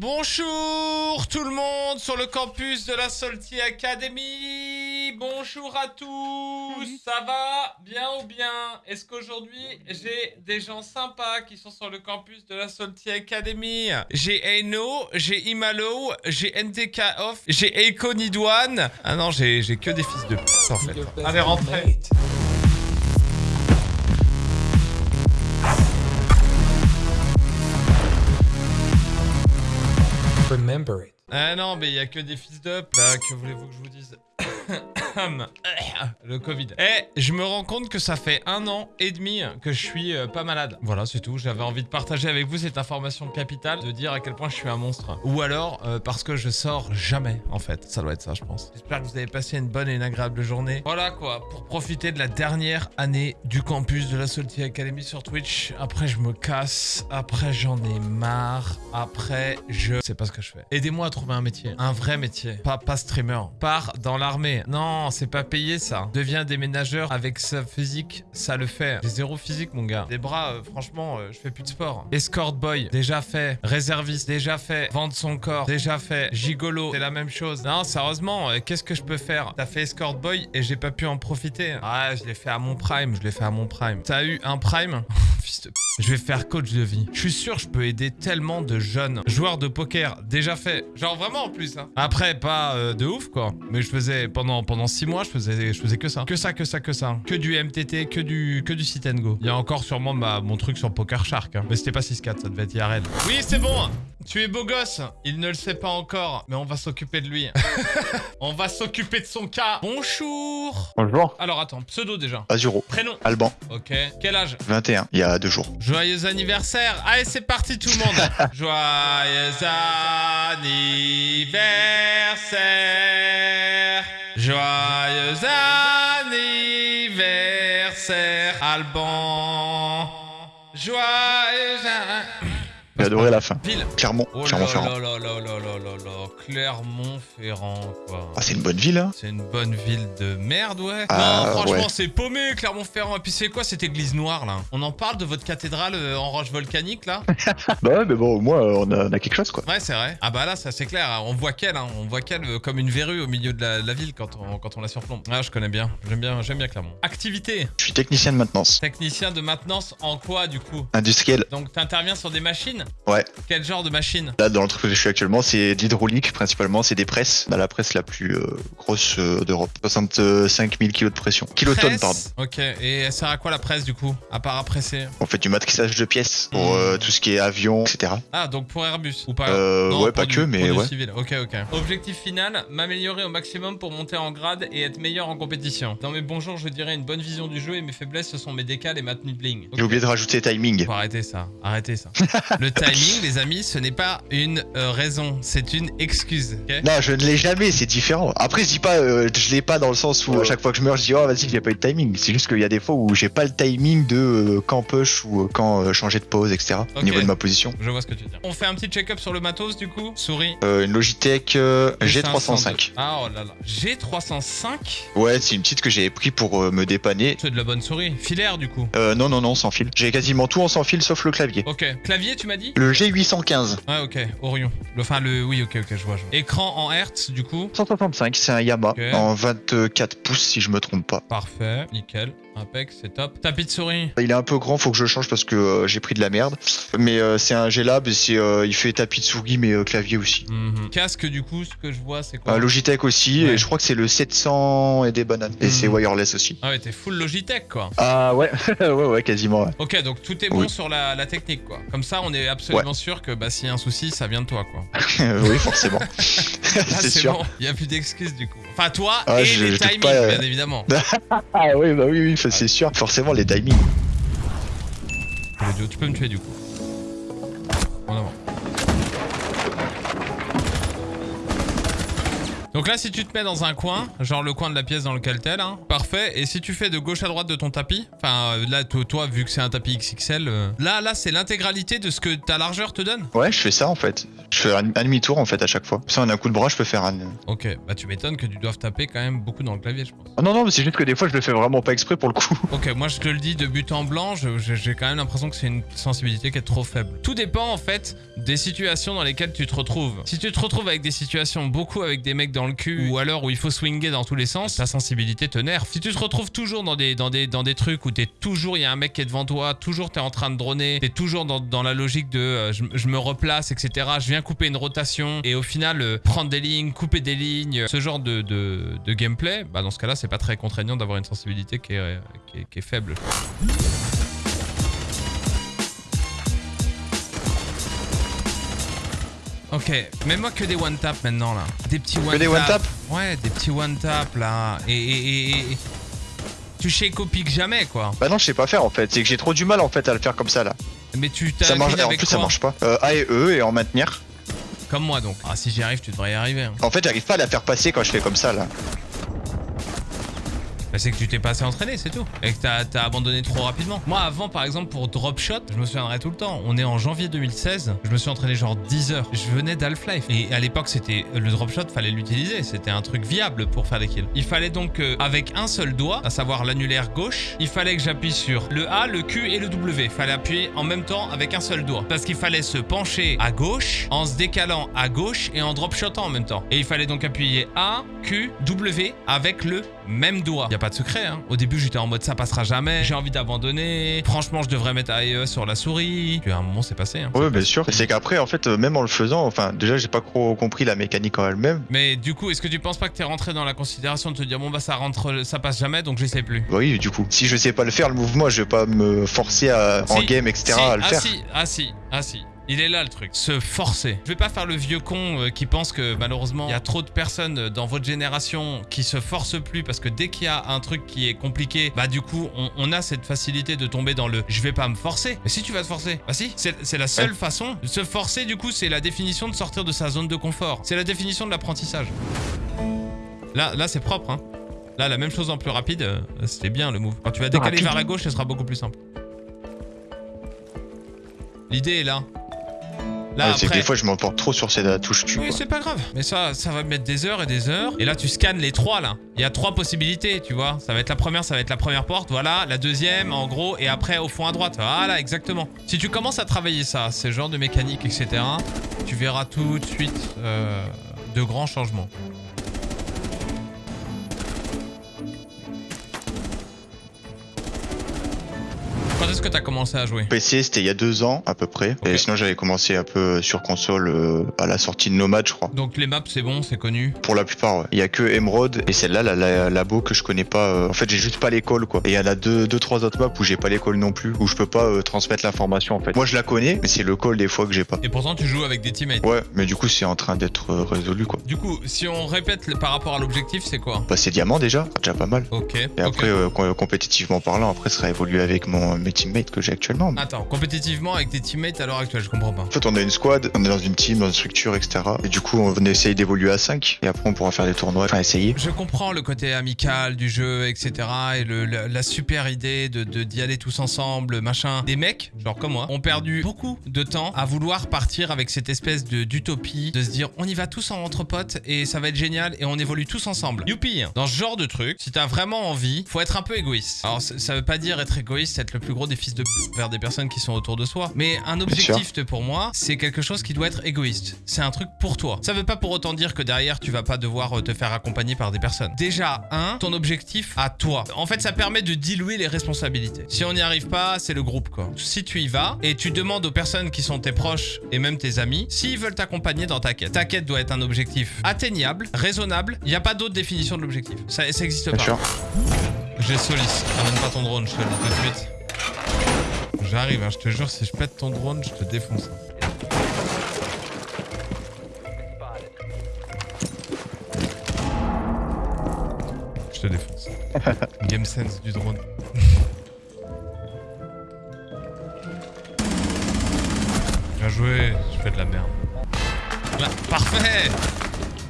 Bonjour tout le monde sur le campus de la Salty Academy. Bonjour à tous. Ça va bien ou bien? Est-ce qu'aujourd'hui j'ai des gens sympas qui sont sur le campus de la Salty Academy? J'ai Eno, j'ai Imalo, j'ai NTK Off, j'ai Eiko Nidouane. Ah non, j'ai j'ai que des fils de p en fait. Allez, rentrez. Ah non, mais il y a que des fils d'up là, que voulez-vous que je vous dise? Le Covid. Eh, je me rends compte que ça fait un an et demi que je suis euh, pas malade. Voilà, c'est tout. J'avais envie de partager avec vous cette information capitale, de dire à quel point je suis un monstre. Ou alors, euh, parce que je sors jamais, en fait. Ça doit être ça, je pense. J'espère que vous avez passé une bonne et une agréable journée. Voilà quoi, pour profiter de la dernière année du campus de la Salty Academy sur Twitch. Après, je me casse. Après, j'en ai marre. Après, je sais pas ce que je fais. Aidez-moi à trouver un métier. Un vrai métier. Pas, pas streamer. Pars dans l'armée. Non, c'est pas payé ça. Deviens déménageur avec sa physique, ça le fait. J'ai zéro physique, mon gars. Des bras, euh, franchement, euh, je fais plus de sport. Escort boy, déjà fait. Réserviste, déjà fait. Vendre son corps, déjà fait. Gigolo, c'est la même chose. Non, sérieusement, euh, qu'est-ce que je peux faire? T'as fait escort boy et j'ai pas pu en profiter. Ah, je l'ai fait à mon prime, je l'ai fait à mon prime. T'as eu un prime? Je vais faire coach de vie. Je suis sûr, je peux aider tellement de jeunes joueurs de poker déjà fait. Genre vraiment en plus. Hein. Après, pas euh, de ouf quoi. Mais je faisais pendant pendant six mois, je faisais je faisais que ça, que ça, que ça, que ça, que du MTT, que du que du sit and go. Il y a encore sûrement mon truc sur Poker Shark. hein. Mais c'était pas 6-4, ça devait être IRL. Oui, c'est bon. Tu es beau gosse. Il ne le sait pas encore, mais on va s'occuper de lui. on va s'occuper de son cas. Bonjour. Bonjour. Alors attends, pseudo déjà. Azuro. Prénom. Alban, Ok. Quel âge? 21, il y a deux jours. Joyeux anniversaire Allez, c'est parti tout le monde Joyeux anniversaire Joyeux anniversaire Alban Joyeux adoré la fin. Ville Clermont, Oh Clermont-Ferrand. Clermont-Ferrand quoi Ah, c'est une bonne ville, hein c'est une bonne ville de merde, ouais. Ah, non, franchement, ouais. c'est paumé, Clermont-Ferrand. Et puis, c'est quoi cette église noire, là? On en parle de votre cathédrale euh, en roche volcanique, là? Bah ouais, mais bon, au moins, euh, on a, on a quelque chose, quoi. Ouais, c'est vrai. Ah bah là, ça c'est clair. On voit qu'elle, hein. on voit qu'elle euh, comme une verrue au milieu de la, la ville quand on, quand on la surplombe. Ah, je connais bien. J'aime bien, j'aime bien Clermont. Activité. Je suis technicien de maintenance. Technicien de maintenance en quoi, du coup? Industriel, Donc, t'interviens sur des machines? Ouais. Quel genre de machine? Là, dans l'entreprise où je suis actuellement, c'est de l'hydraulique, principalement. C'est des presses. Bah, la presse la plus euh, grosse euh, d'Europe. 65 000 kilos de pression. Kilotonnes, pardon. Ok. Et elle sert à quoi la presse, du coup? À part à presser? On fait du matrissage de pièces pour Hmm. euh, tout ce qui est avion, etc. Ah, donc pour Airbus ou pas? Non, ouais, pas du- que, mais ouais. civil. Ok, ok. Objectif final, m'améliorer au maximum pour monter en grade et être meilleur en compétition. Dans mes bons jours, je dirais une bonne vision du jeu et mes faiblesses, ce sont mes décals et ma tenue bling. J'ai oublié de rajouter timing. Faut arrêter ça, arrêtez ça. Le timing, les amis, ce n'est pas une euh, raison, c'est une excuse. Non, je ne l'ai jamais, c'est différent. Après, je dis pas, euh, je l'ai pas dans le sens où à chaque fois que je meurs, je dis oh vas-y, j'ai pas eu de timing. C'est juste qu'il y a des fois où j'ai pas le timing de euh, quand push ou euh, quand euh, changer de pause, etc. Au niveau de ma position. Je vois ce que tu veux dire. On fait un petit check-up sur le matos du coup? Souris. Euh, une Logitech euh, G502. G305. Ah oh là là. G305 Ouais, c'est une petite que j'ai pris pour me dépanner. C'est de la bonne souris. Filaire du coup. Euh, non, non, non, sans fil. J'ai quasiment tout en sans fil sauf le clavier. Ok. Clavier, tu m'as dit? Le G815. Ouais, ok. Orion. Enfin, le. Oui, ok, ok, je vois, Écran en Hertz, du coup. 165, c'est un Yamaha en 24 pouces si je me trompe pas. Parfait. Nickel. Impec, c'est top. Tapis de souris. Il est un peu grand, faut que je change parce que euh, j'ai pris de la merde. Mais euh, c'est un G-Lab et c'est, euh, il fait tapis de souris mais clavier aussi. Mhm. Casque, du coup, ce que je vois, c'est quoi Logitech aussi, Ouais. et je crois que c'est le 700 et des bananes. Et Mhm. c'est wireless aussi. Ah ouais, t'es full Logitech, quoi. Ah ouais, ouais, ouais, quasiment. ouais. Ok, donc tout est bon Oui. sur la, la technique, quoi. Comme ça, on est absolument sûr que bah, s'il y a un souci, ça vient de toi, quoi. oui, forcément. C'est sûr. bon. Il y a plus d'excuses, du coup. Enfin, toi Ah, et je- les je timings, pas, bien évidemment. Ah oui, bah oui, oui, c'est sûr. Forcément, les timings. Tu peux me tuer, du coup. En avant. Donc là, si tu te mets dans un coin, genre le coin de la pièce dans lequel t'es là, parfait. Et si tu fais de gauche à droite de ton tapis, enfin euh, là, to- toi, vu que c'est un tapis XXL, euh, là, là, c'est l'intégralité de ce que ta largeur te donne. Ouais, je fais ça en fait. Je fais un, un demi-tour en fait à chaque fois. Ça, en un coup de bras, je peux faire un. Ok, bah tu m'étonnes que tu doives taper quand même beaucoup dans le clavier, je pense. Oh non, non, mais c'est juste que des fois, je le fais vraiment pas exprès pour le coup. Ok, moi je te le dis de but en blanc, j'ai quand même l'impression que c'est une sensibilité qui est trop faible. Tout dépend en fait des situations dans lesquelles tu te retrouves. Si tu te retrouves avec des situations beaucoup avec des mecs dans le cul ou alors où il faut swinger dans tous les sens, ta sensibilité te nerve. Si tu te retrouves toujours dans des, dans des, dans des trucs où t'es toujours, il y a un mec qui est devant toi, toujours t'es en train de droner, t'es toujours dans, dans la logique de euh, je, je me replace, etc. Je viens couper une rotation et au final euh, prendre des lignes, couper des lignes, ce genre de, de, de gameplay, bah dans ce cas-là c'est pas très contraignant d'avoir une sensibilité qui est, euh, qui est, qui est faible. Ok, mets-moi que des one tap maintenant là. Des petits one Que des one tap Ouais, des petits one tap là. Et, et, et, et- tu shake au pic jamais quoi. Bah non, je sais pas faire en fait. C'est que j'ai trop du mal en fait à le faire comme ça là. Mais tu t'as marche. En plus, ça marche pas. Euh, A et E et en maintenir. Comme moi donc. Ah si j'y arrive, tu devrais y arriver. hein. En fait, j'arrive pas à la faire passer quand je fais comme ça là. Bah, c'est que tu t'es pas assez entraîné, c'est tout. Et que t'as abandonné trop rapidement. Moi, avant, par exemple, pour drop shot, je me souviendrai tout le temps. On est en janvier 2016. Je me suis entraîné genre 10 heures. Je venais d'Half-Life. Et à l'époque, c'était le drop shot, fallait l'utiliser. C'était un truc viable pour faire des kills. Il fallait donc, avec un seul doigt, à savoir l'annulaire gauche, il fallait que j'appuie sur le A, le Q et le W. Fallait appuyer en même temps avec un seul doigt. Parce qu'il fallait se pencher à gauche, en se décalant à gauche et en drop shotant en même temps. Et il fallait donc appuyer A, Q, W avec le même doigt. A pas de secret, hein. Au début, j'étais en mode ça passera jamais. J'ai envie d'abandonner. Franchement, je devrais mettre AE sur la souris. Puis à un moment, c'est passé. Hein. Ouais, bien sûr. C'est qu'après, en fait, euh, même en le faisant, enfin, déjà, j'ai pas trop compris la mécanique en elle-même. Mais du coup, est-ce que tu penses pas que t'es rentré dans la considération de te dire bon bah ça rentre, ça passe jamais, donc j'essaie plus? Oui, du coup. Si je sais pas le faire, le mouvement, je vais pas me forcer à, en game, etc. Si, à le ah faire. si, ah si, ah si. Il est là le truc, se forcer. Je vais pas faire le vieux con euh, qui pense que malheureusement il y a trop de personnes euh, dans votre génération qui se forcent plus parce que dès qu'il y a un truc qui est compliqué, bah du coup on, on a cette facilité de tomber dans le je vais pas me forcer. Mais si tu vas te forcer, bah si, c'est c'est la seule façon. Se forcer du coup c'est la définition de sortir de sa zone de confort. C'est la définition de l'apprentissage. Là, là c'est propre hein. Là la même chose en plus rapide, euh, c'était bien le move. Quand tu vas décaler Rapide. vers la gauche ce sera beaucoup plus simple. L'idée est là. Là, Ouais, c'est que des fois, je m'emporte trop sur ces touches cul. oui, c'est pas grave. Mais ça, ça va mettre des heures et des heures. Et là, tu scannes les trois, là. Il y a trois possibilités, tu vois. Ça va être la première, ça va être la première porte, voilà. La deuxième, en gros. Et après, au fond à droite. Voilà, exactement. Si tu commences à travailler ça, ces genres de mécanique, etc., tu verras tout de suite euh, de grands changements. Quand est-ce que t'as commencé à jouer PC, c'était il y a deux ans à peu près. Et sinon, j'avais commencé un peu sur console euh, à la sortie de Nomad, je crois. Donc les maps, c'est bon, c'est connu. Pour la plupart, ouais. Il y a que Emerald et celle-là, la, la labo que je connais pas. euh, En fait, j'ai juste pas l'école, quoi. Et il y en a deux, deux, trois autres maps où j'ai pas l'école non plus, où je peux pas euh, transmettre l'information, en fait. Moi, je la connais, mais c'est le call des fois que j'ai pas. Et pourtant, tu joues avec des teammates. Ouais, mais du coup, c'est en train d'être euh, résolu, quoi. Du coup, si on répète le- par rapport à l'objectif, c'est quoi Bah, c'est diamant déjà, déjà pas mal. Ok. Et après, euh, com- compétitivement parlant, après, ça sera évolué avec mon, mes teammates que j'ai actuellement. Attends, compétitivement avec tes teammates à l'heure actuelle, je comprends pas. En fait, on a une squad, on est dans une team, dans une structure, etc. Et du coup, on essaye d'évoluer à 5. Et après, on pourra faire des tournois. Enfin, essayer. Je comprends le côté amical du jeu, etc. Et le, la, la super idée de d'y aller tous ensemble, machin. Des mecs, genre comme moi, ont perdu beaucoup de temps à vouloir partir avec cette espèce d'utopie, de se dire on y va tous en entre potes et ça va être génial et on évolue tous ensemble. Youpi Dans ce genre de truc, si t'as vraiment envie, faut être un peu égoïste. Alors ça ça veut pas dire être égoïste, être le plus gros des fils de p vers des personnes qui sont autour de soi. Mais un objectif de- pour moi, c'est quelque chose qui doit être égoïste. C'est un truc pour toi. Ça veut pas pour autant dire que derrière tu vas pas devoir euh, te faire accompagner par des personnes. Déjà, un, ton objectif à toi. En fait, ça permet de diluer les responsabilités. Si on n'y arrive pas, c'est le groupe quoi. Si tu y vas et tu demandes aux personnes qui sont tes proches et même tes amis s'ils veulent t'accompagner dans ta quête. Ta quête doit être un objectif atteignable, raisonnable. Il n'y a pas d'autre définition de l'objectif. Ça, ça existe Bien pas. sûr. J'ai Solis. Ramène pas ton drone, je te le dis tout de suite. J'arrive, hein, je te jure, si je pète ton drone, je te défonce. Je te défonce. Game sense du drone. Bien joué, je fais de la merde. Là, parfait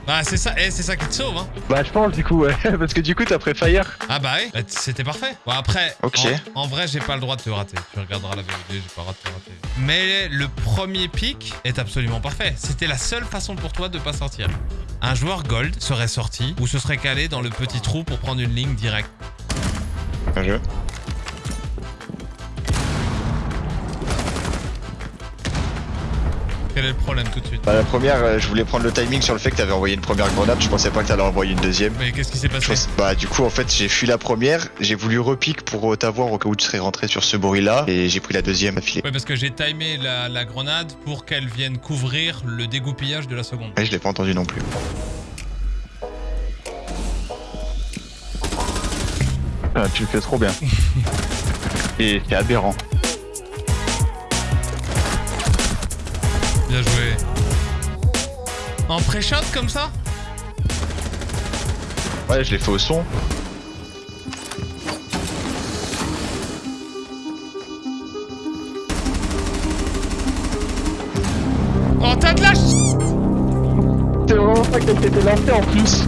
Bah c'est ça, eh, c'est ça qui te sauve, hein. Bah je pense du coup, ouais. Parce que du coup t'as préfire. Ah bah ouais, bah, c'était parfait. Bon après, Ok. en, en vrai j'ai pas le droit de te rater. Tu regarderas la VOD, j'ai pas le droit de te rater. Mais le premier pic est absolument parfait. C'était la seule façon pour toi de pas sortir. Un joueur gold serait sorti ou se serait calé dans le petit trou pour prendre une ligne directe. Un jeu. Quel est le problème tout de suite Bah la première, euh, je voulais prendre le timing sur le fait que t'avais envoyé une première grenade, je pensais pas que t'allais envoyer une deuxième. Mais qu'est-ce qui s'est passé pense- Bah du coup en fait j'ai fui la première, j'ai voulu repique pour euh, t'avoir au cas où tu serais rentré sur ce bruit là et j'ai pris la deuxième affilée. Ouais parce que j'ai timé la, la grenade pour qu'elle vienne couvrir le dégoupillage de la seconde. Ouais, je l'ai pas entendu non plus. Ah, tu le fais trop bien. Et c'est aberrant. Bien joué. En pré-shot comme ça Ouais, je l'ai fait au son. Oh t'as de la ch... C'est vraiment pas qu'elle t'était lancée en plus.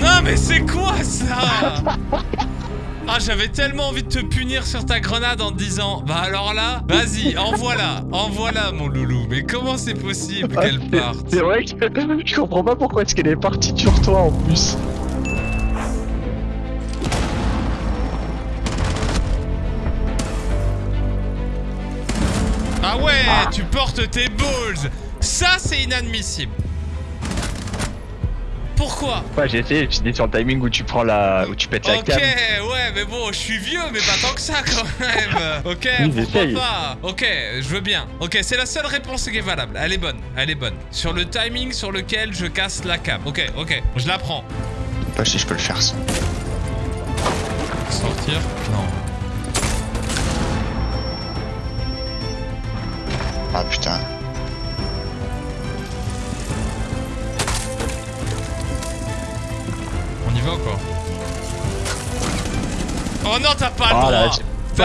Non mais c'est quoi ça? Ah j'avais tellement envie de te punir sur ta grenade en te disant Bah alors là, vas-y, envoie-la, envoie-la mon loulou. Mais comment c'est possible qu'elle parte C'est vrai que je comprends pas pourquoi est-ce qu'elle est partie sur toi en plus. Ah ouais, tu portes tes balls. Ça c'est inadmissible Pourquoi Ouais, j'ai essayé, dit sur le timing où tu prends la. où tu pètes la Ok, cam. ouais, mais bon, je suis vieux, mais pas tant que ça quand même. Ok, Oui, pourquoi pas Ok, je veux bien. Ok, c'est la seule réponse qui est valable. Elle est bonne, elle est bonne. Sur le timing sur lequel je casse la cam. Ok, ok, je la prends. Pas si je peux le faire ça. Sortir Non.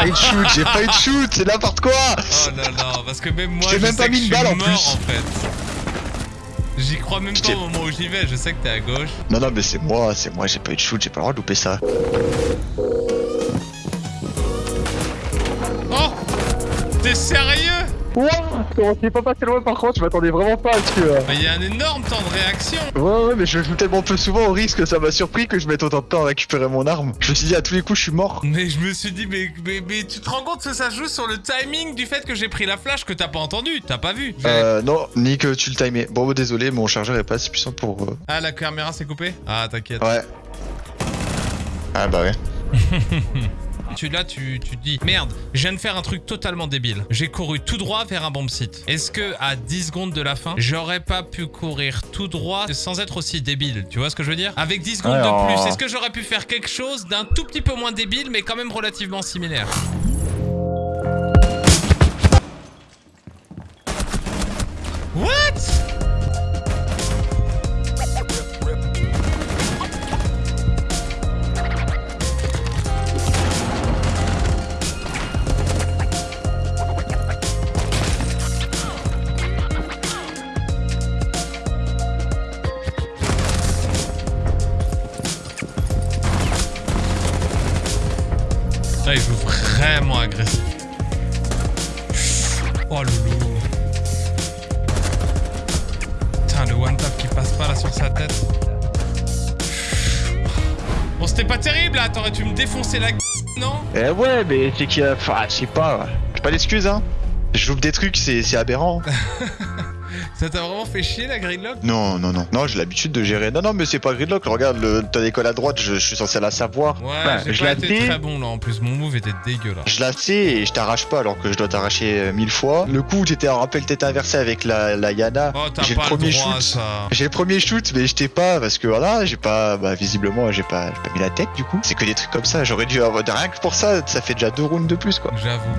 Eu de shoot, j'ai pas eu de shoot, c'est n'importe quoi Oh non, non, parce que même moi, Je je, t'ai même sais pas que mis une balle en plus. en fait. J'y crois même pas au moment où j'y vais, je sais que t'es à gauche. Non, non, mais c'est moi, c'est moi, j'ai pas eu de shoot, j'ai pas le droit de louper ça. Oh T'es sérieux? Ouah Comment c'est pas passé loin par contre, je m'attendais vraiment pas à ce que. Bah, il y a un énorme temps de réaction Ouais, ouais, mais je joue tellement peu souvent au risque que ça m'a surpris que je mette autant de temps à récupérer mon arme. Je me suis dit à tous les coups, je suis mort. Mais je me suis dit, mais, mais, mais tu te rends compte que ça joue sur le timing du fait que j'ai pris la flash que t'as pas entendu, t'as pas vu Euh, non, ni que tu le timais. Bon, bah, désolé, mon chargeur est pas assez puissant pour. euh, Ah, la caméra s'est coupée? Ah, t'inquiète. Ouais. Ah bah ouais. Tu là, tu, tu te dis, merde, je viens de faire un truc totalement débile. J'ai couru tout droit vers un bomb site. Est-ce que à 10 secondes de la fin, j'aurais pas pu courir tout droit sans être aussi débile? Tu vois ce que je veux dire? Avec 10 secondes de plus, est-ce que j'aurais pu faire quelque chose d'un tout petit peu moins débile, mais quand même relativement similaire? Agressif. Oh loulou. Putain, le one tap qui passe pas là sur sa tête. Bon, c'était pas terrible là, t'aurais dû me défoncer la gueule, non? Eh ouais, mais c'est qu'il y a. Enfin, je sais pas. J'ai pas d'excuses, hein. Je loupe des trucs, c'est c'est aberrant. Ça t'a vraiment fait chier la gridlock? Non, non, non. Non, j'ai l'habitude de gérer. Non, non, mais c'est pas gridlock. Regarde, le, t'as l'école à droite, je, je suis censé la savoir. Ouais, j'ai je pas la été sais. très bon là en plus, mon move était dégueulasse. Je la sais et je t'arrache pas alors que je dois t'arracher euh, mille fois. Le coup où t'étais en rappel tête inversée avec la, la Yana. Oh, t'as J'ai le pas le premier droit à shoot. ça. J'ai le premier shoot, mais je t'ai pas parce que voilà, j'ai pas, bah visiblement, j'ai pas, j'ai pas mis la tête du coup. C'est que des trucs comme ça. J'aurais dû avoir rien que pour ça, ça fait déjà deux rounds de plus quoi. J'avoue.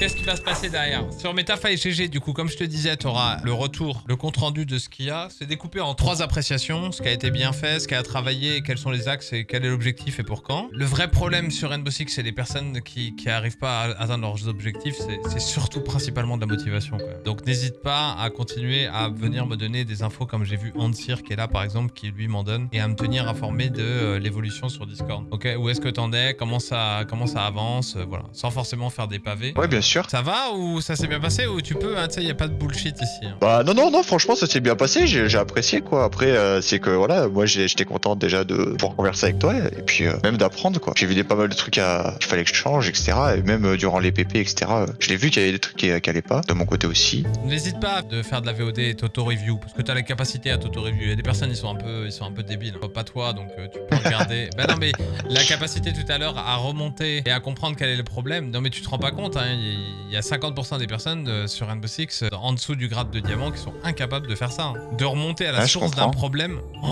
Qu'est-ce qui va se passer derrière Sur Metafy GG, du coup, comme je te disais, tu auras le retour, le compte-rendu de ce qu'il y a. C'est découpé en trois appréciations, ce qui a été bien fait, ce qui a travaillé, quels sont les axes et quel est l'objectif et pour quand. Le vrai problème sur Rainbow Six, c'est les personnes qui qui arrivent pas à atteindre leurs objectifs, c'est surtout principalement de la motivation. Quoi. Donc n'hésite pas à continuer à venir me donner des infos comme j'ai vu Ansir qui est là par exemple, qui lui m'en donne, et à me tenir informé de euh, l'évolution sur Discord. Ok, où est-ce que t'en es, comment ça, comment ça avance, voilà, sans forcément faire des pavés. Ouais, bien sûr. Ça va ou ça s'est bien passé ou tu peux, hein, tu sais, y a pas de bullshit ici. hein. Bah non, non, non, franchement, ça s'est bien passé, j'ai apprécié quoi. Après, euh, c'est que voilà, moi j'étais content déjà de pouvoir converser avec toi et puis euh, même d'apprendre quoi. J'ai vu des pas mal de trucs à- qu'il fallait que je change, etc. Et même euh, durant les PP, etc. Je l'ai vu qu'il y avait des trucs qui, qui allaient pas, de mon côté aussi. N'hésite pas de faire de la VOD et t'auto-review, parce que t'as la capacité à t'auto-review. Il y a des personnes, ils sont un peu, ils sont un peu débiles. Pas toi, donc tu peux regarder. bah non, mais la capacité tout à l'heure à remonter et à comprendre quel est le problème. Non, mais tu te rends pas compte, hein, il y a 50% des personnes euh, sur Rainbow Six, euh, en dessous du grade de diamant, qui sont incapables de faire ça. hein. De remonter à la Ah, source d'un problème. oh,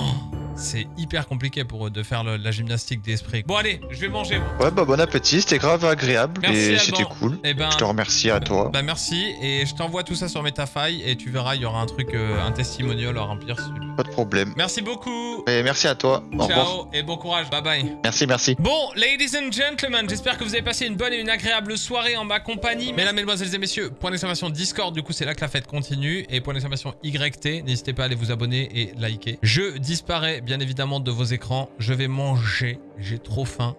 c'est hyper compliqué pour eux de faire le- la gymnastique d'esprit. Bon, allez, je vais manger. moi. Ouais, bah bon appétit, c'était grave agréable Merci, et c'était cool. Eh ben, Je te remercie à toi. bah merci, et je t'envoie tout ça sur Metafy, et tu verras, il y aura un truc, euh, un testimonial à remplir. veux. Pas de problème. Merci beaucoup. Et merci à toi. Au revoir. Ciao et bon courage. Bye bye. Merci, merci. Bon, ladies and gentlemen, j'espère que vous avez passé une bonne et une agréable soirée en ma compagnie. Mesdames, mesdemoiselles et messieurs, point d'exclamation Discord, du coup c'est là que la fête continue. Et point d'exclamation YT, n'hésitez pas à aller vous abonner et liker. Je disparais bien évidemment de vos écrans. Je vais manger, j'ai trop faim.